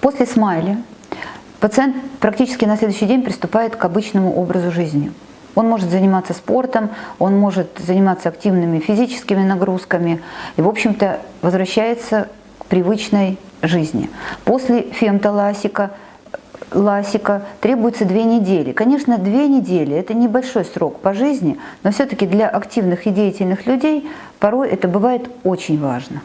После смайли пациент практически на следующий день приступает к обычному образу жизни. Он может заниматься спортом, он может заниматься активными физическими нагрузками и, в общем-то, возвращается к привычной жизни. После фемтоласика ласика требуется две недели. Конечно, две недели – это небольшой срок по жизни, но все-таки для активных и деятельных людей порой это бывает очень важно.